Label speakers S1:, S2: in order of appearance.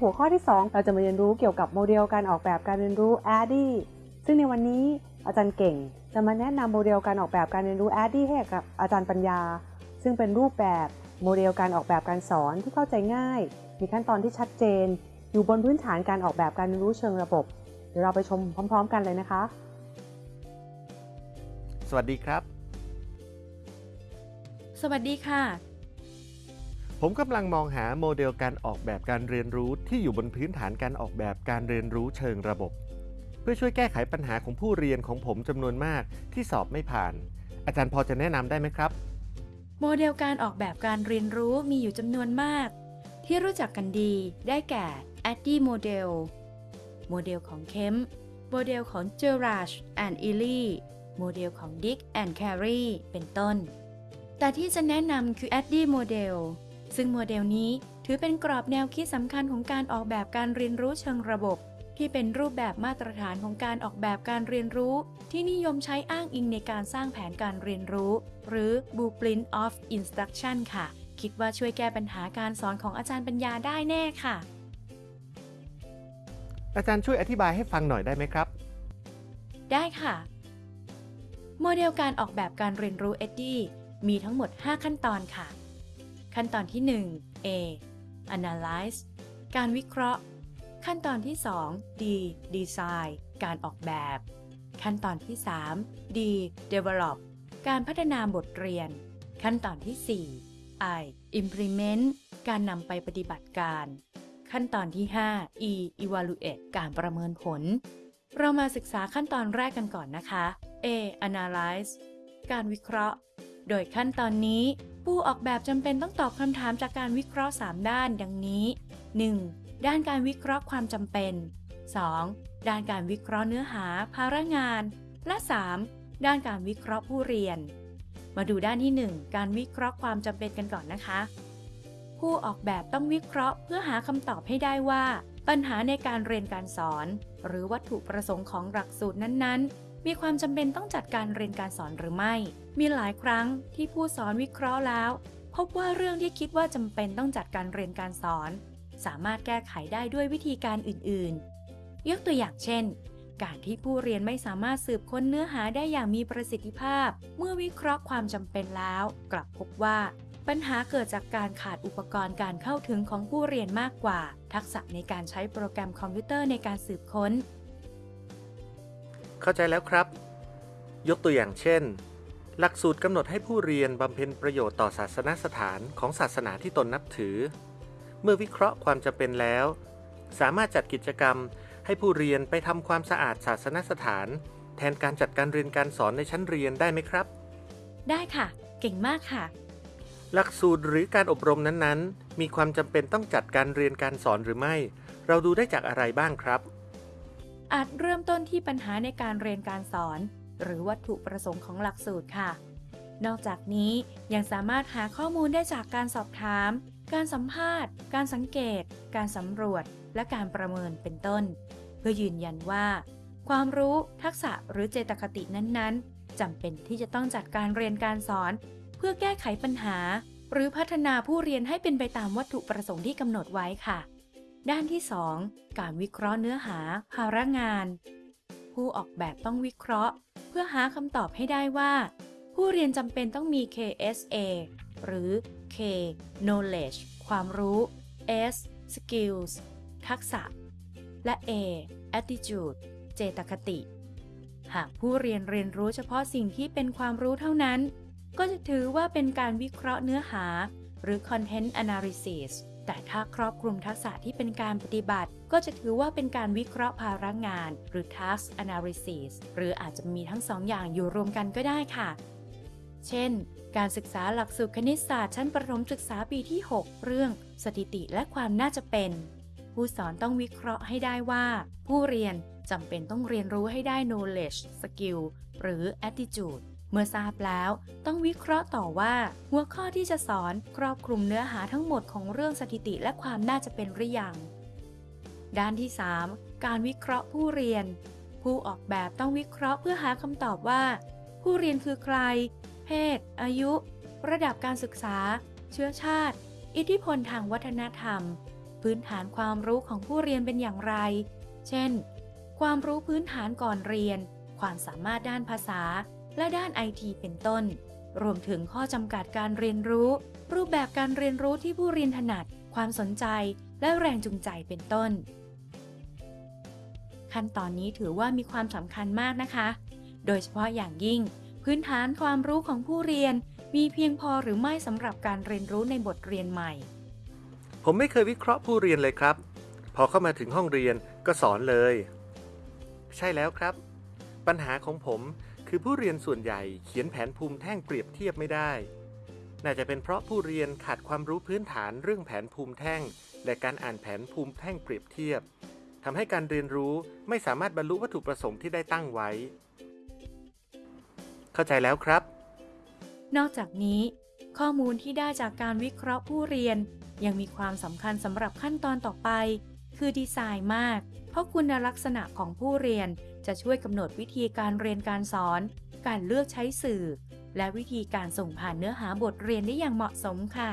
S1: หัวข้อที่ 2 เราจะมาเรียนรู้เกี่ยวกับโมเดลการออกแบบการเรียนรู้ ADDIE ซึ่งในวันนี้อาจารย์เก่ง จะมาแนะนำโมเดลการออกแบบการเรียนรู้ ADDIE ให้กับอาจารย์ปัญญา ซึ่งเป็นรูปแบบโมเดลการออกแบบการสอนที่เข้าใจง่าย มีขั้นตอนที่ชัดเจน อยู่บนพื้นฐานการออกแบบการเรียนรู้เชิงระบบ เดี๋ยวเราไปชมพร้อม ๆ กันเลยนะคะ
S2: สวัสดีครับ
S3: สวัสดีค่ะ
S2: ผมกำลังมองหาโมเดลการออกแบบการเรียนรู้ที่อยู่บนพื้นฐานการออกแบบการเรียนรู้เชิงระบบ เพื่อช่วยแก้ไขปัญหาของผู้เรียนของผมจำนวนมากที่สอบไม่ผ่าน อาจารย์พอจะแนะนำได้ไหมครับ
S3: โมเดลการออกแบบการเรียนรู้มีอยู่จำนวนมาก ที่รู้จักกันดี ได้แก่ ADDIE โมเดลโมเดลของเคมโมเดลของ g e r a s h and e l l y โมเดลของ Dick and Carey เป็นต้น แต่ที่จะแนะนำคือ ADDIE โมเดล ซึ่งโมเดลนี้ถือเป็นกรอบแนวคิดสำคัญของการออกแบบการเรียนรู้เชิงระบบ ที่เป็นรูปแบบมาตรฐานของการออกแบบการเรียนรู้ ที่นิยมใช้อ้างอิงในการสร้างแผนการเรียนรู้ หรือ Blueprint of Instruction ค่ะ คิดว่าช่วยแก้ปัญหาการสอนของอาจารย์ปัญญาได้แน่ค่ะ
S2: อาจารย์ช่วยอธิบายให้ฟังหน่อยได้ไหมครับ
S3: ได้ค่ะ โมเดลการออกแบบการเรียนรู้ EDDIE มีทั้งหมด 5 ขั้นตอนค่ะ ขั้นตอนที่ 1 A Analyze การวิเคราะห์ ขั้นตอนที่ 2 D Design การออกแบบ ขั้นตอนที่ 3 D Develop การพัฒนาบทเรียน ขั้นตอนที่ 4 I Implement การนำไปปฏิบัติการ ขั้นตอนที่ 5 E Evaluate การประเมินผล เรามาศึกษาขั้นตอนแรกกันก่อนนะคะ A Analyze การวิเคราะห์ โดยขั้นตอนนี้ ผู้ออกแบบจำเป็นต้องตอบคำถามจากการวิเคราะห์ 3 ด้านดังนี้ 1. ด้านการวิเคราะห์ความจำเป็น 2. ด้านการวิเคราะห์เนื้อหา ภาระงาน และ 3. ด้านการวิเคราะห์ผู้เรียน มาดูด้านที่ 1 การวิเคราะห์ความจำเป็นกันก่อนนะคะ ผู้ออกแบบต้องวิเคราะห์ เพื่อหาคำตอบให้ได้ว่า ปัญหาในการเรียนการสอน หรือวัตถุประสงค์ของหลักสูตรนั้นๆ มีความจำเป็นต้องจัดการเรียนการสอนหรือไม่ มีหลายครั้งที่ผู้สอนวิเคราะห์แล้ว พบว่าเรื่องที่คิดว่าจำเป็นต้องจัดการเรียนการสอน สามารถแก้ไขได้ด้วยวิธีการอื่น ๆ ยกตัวอย่างเช่น การที่ผู้เรียนไม่สามารถสืบค้นเนื้อหาได้อย่างมีประสิทธิภาพ เมื่อวิเคราะห์ความจำเป็นแล้ว กลับพบว่า ปัญหาเกิดจากการขาดอุปกรณ์การเข้าถึงของผู้เรียนมากกว่า ทักษะในการใช้โปรแกรมคอมพิวเตอร์ในการสืบค้น
S2: เข้าใจแล้วครับ ยกตัวอย่างเช่น หลักสูตรกำหนดให้ผู้เรียนบำเพ็ญประโยชน์ต่อศาสนสถานของศาสนาที่ตนนับถือ เมื่อวิเคราะห์ความจำเป็นแล้ว สามารถจัดกิจกรรมให้ผู้เรียนไปทำความสะอาดศาสนสถาน แทนการจัดการเรียนการสอนในชั้นเรียนได้ไหมครับ
S3: ได้ค่ะ เก่งมากค่ะ
S2: หลักสูตรหรือการอบรมนั้นๆ มีความจำเป็นต้องจัดการเรียนการสอนหรือไม่ เราดูได้จากอะไรบ้างครับ
S3: อาจเริ่มต้นที่ปัญหาในการเรียนการสอน หรือวัตถุประสงค์ของหลักสูตรค่ะ นอกจากนี้ยังสามารถหาข้อมูลได้จากการสอบถาม การสัมภาษณ์ การสังเกต การสำรวจ และการประเมินเป็นต้น เพื่อยืนยันว่า ความรู้ทักษะหรือเจตคตินั้นๆจำเป็นที่จะต้องจัดการเรียนการสอน เพื่อแก้ไขปัญหา หรือพัฒนาผู้เรียนให้เป็นไปตามวัตถุประสงค์ที่กำหนดไว้ค่ะ ด้านที่ 2 การวิเคราะห์เนื้อหา ภาระงาน ผู้ออกแบบต้องวิเคราะห์ เพื่อหาคำตอบให้ได้ว่า ผู้เรียนจำเป็นต้องมี KSA หรือ K knowledge ความรู้ S skills ทักษะ และ A attitude เจตคติ หากผู้เรียนเรียนรู้เฉพาะสิ่งที่เป็นความรู้เท่านั้น ก็จะถือว่าเป็นการวิเคราะห์เนื้อหา หรือ content analysis แต่ถ้าครอบคลุมทักษะที่เป็นการปฏิบัติ ก็จะถือว่าเป็นการวิเคราะห์ภาระงาน หรือ task analysis หรืออาจจะมีทั้งสองอย่างอยู่รวมกันก็ได้ค่ะ เช่น การศึกษาหลักสูตรคณิตศาสตร์ชั้นประถมศึกษาปีที่ 6 เรื่อง สถิติและความน่าจะเป็น ผู้สอนต้องวิเคราะห์ให้ได้ว่า ผู้เรียนจำเป็นต้องเรียนรู้ให้ได้ knowledge skill หรือ attitude เมื่อทราบแล้วต้องวิเคราะห์ต่อว่า หัวข้อที่จะสอนครอบคลุมเนื้อหาทั้งหมดของเรื่องสถิติและความน่าจะเป็นหรือยัง ด้านที่ 3 การวิเคราะห์ผู้เรียน ผู้ออกแบบต้องวิเคราะห์เพื่อหาคำตอบว่า ผู้เรียนคือใคร เพศ อายุ ระดับการศึกษา เชื้อชาติ อิทธิพลทางวัฒนธรรม พื้นฐานความรู้ของผู้เรียนเป็นอย่างไร เช่น ความรู้พื้นฐานก่อนเรียน ความสามารถด้านภาษา และด้านไอทีเป็นต้น รวมถึงข้อจำกัดการเรียนรู้ รูปแบบการเรียนรู้ที่ผู้เรียนถนัด ความสนใจ และแรงจูงใจเป็นต้น ขั้นตอนนี้ถือว่ามีความสำคัญมากนะคะ โดยเฉพาะอย่างยิ่ง พื้นฐานความรู้ของผู้เรียน มีเพียงพอหรือไม่สำหรับการเรียนรู้ในบทเรียนใหม่
S2: ผมไม่เคยวิเคราะห์ผู้เรียนเลยครับ พอเข้ามาถึงห้องเรียนก็สอนเลย ใช่แล้วครับ ปัญหาของผม คือผู้เรียนส่วนใหญ่เขียนแผนภูมิแท่งเปรียบเทียบไม่ได้ น่าจะเป็นเพราะผู้เรียนขาดความรู้พื้นฐานเรื่องแผนภูมิแท่ง และการอ่านแผนภูมิแท่งเปรียบเทียบทำให้การเรียนรู้ไม่สามารถบรรลุวัตถุประสงค์ที่ได้ตั้งไว้ เข้าใจแล้วครับ
S3: นอกจากนี้ ข้อมูลที่ได้จากการวิเคราะห์ผู้เรียน ยังมีความสำคัญสำหรับขั้นตอนต่อไป คือดีไซน์มาก เพราะคุณลักษณะของผู้เรียนจะช่วยกำหนดวิธีการเรียนการสอน การเลือกใช้สื่อ และวิธีการส่งผ่านเนื้อหาบทเรียนได้อย่างเหมาะสมค่ะ